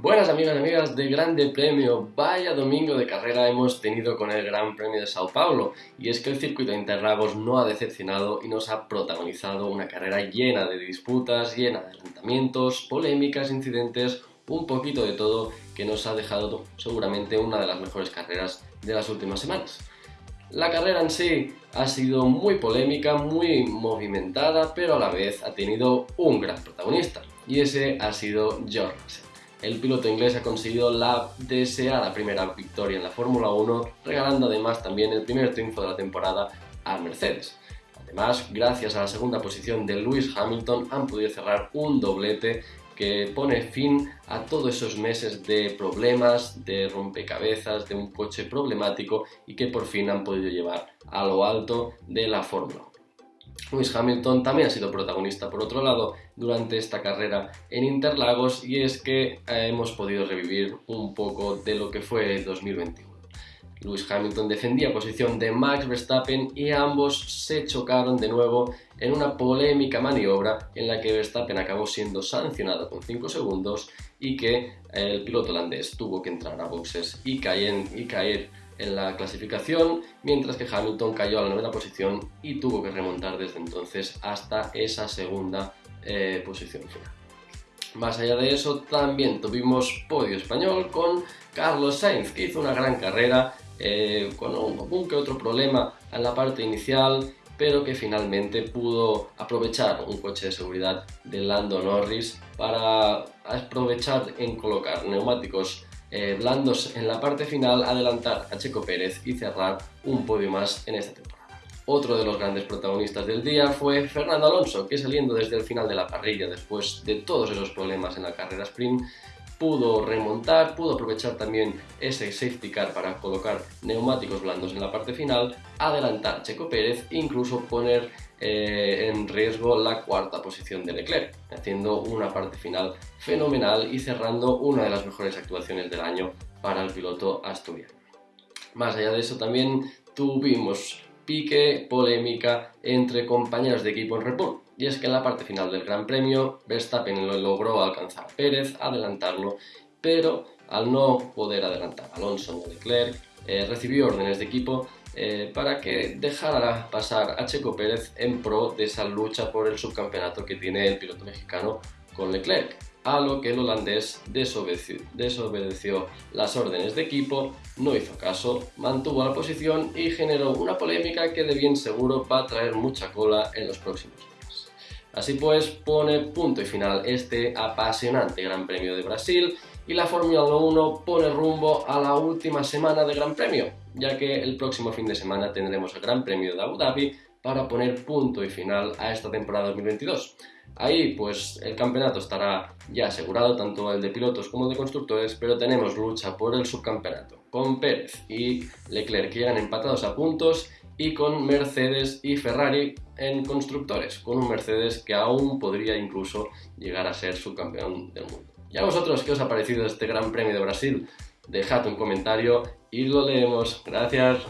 Buenas amigas y amigas de Grande Premio, vaya domingo de carrera hemos tenido con el Gran Premio de Sao Paulo. Y es que el circuito de Interlagos no ha decepcionado y nos ha protagonizado una carrera llena de disputas, llena de adelantamientos, polémicas, incidentes, un poquito de todo que nos ha dejado seguramente una de las mejores carreras de las últimas semanas. La carrera en sí ha sido muy polémica, muy movimentada, pero a la vez ha tenido un gran protagonista y ese ha sido George el piloto inglés ha conseguido la deseada primera victoria en la Fórmula 1, regalando además también el primer triunfo de la temporada a Mercedes. Además, gracias a la segunda posición de Lewis Hamilton, han podido cerrar un doblete que pone fin a todos esos meses de problemas, de rompecabezas, de un coche problemático y que por fin han podido llevar a lo alto de la Fórmula 1. Lewis Hamilton también ha sido protagonista por otro lado durante esta carrera en Interlagos y es que eh, hemos podido revivir un poco de lo que fue el 2021. Lewis Hamilton defendía posición de Max Verstappen y ambos se chocaron de nuevo en una polémica maniobra en la que Verstappen acabó siendo sancionado con 5 segundos y que el piloto holandés tuvo que entrar a boxes y caer, y caer en la clasificación, mientras que Hamilton cayó a la novena posición y tuvo que remontar desde entonces hasta esa segunda eh, posición final. Más allá de eso, también tuvimos podio español con Carlos Sainz, que hizo una gran carrera eh, con algún que otro problema en la parte inicial, pero que finalmente pudo aprovechar un coche de seguridad de Lando Norris para aprovechar en colocar neumáticos eh, blandos en la parte final, adelantar a Checo Pérez y cerrar un podio más en esta temporada. Otro de los grandes protagonistas del día fue Fernando Alonso, que saliendo desde el final de la parrilla después de todos esos problemas en la carrera sprint, pudo remontar, pudo aprovechar también ese safety car para colocar neumáticos blandos en la parte final, adelantar Checo Pérez e incluso poner eh, en riesgo la cuarta posición de Leclerc, haciendo una parte final fenomenal y cerrando una de las mejores actuaciones del año para el piloto asturiano. Más allá de eso también tuvimos pique, polémica entre compañeros de equipo en Red Y es que en la parte final del Gran Premio, Verstappen lo logró alcanzar a Pérez, adelantarlo, pero al no poder adelantar a Alonso o Leclerc, eh, recibió órdenes de equipo eh, para que dejara pasar a Checo Pérez en pro de esa lucha por el subcampeonato que tiene el piloto mexicano con Leclerc, a lo que el holandés desobedeció, desobedeció las órdenes de equipo, no hizo caso, mantuvo la posición y generó una polémica que de bien seguro va a traer mucha cola en los próximos días. Así pues, pone punto y final este apasionante Gran Premio de Brasil y la Fórmula 1 pone rumbo a la última semana de Gran Premio, ya que el próximo fin de semana tendremos el Gran Premio de Abu Dhabi para poner punto y final a esta temporada 2022. Ahí pues el campeonato estará ya asegurado, tanto el de pilotos como el de constructores, pero tenemos lucha por el subcampeonato, con Pérez y Leclerc que llegan empatados a puntos y con Mercedes y Ferrari en constructores, con un Mercedes que aún podría incluso llegar a ser subcampeón del mundo. ¿Y a vosotros qué os ha parecido este Gran Premio de Brasil? Dejad un comentario y lo leemos. Gracias.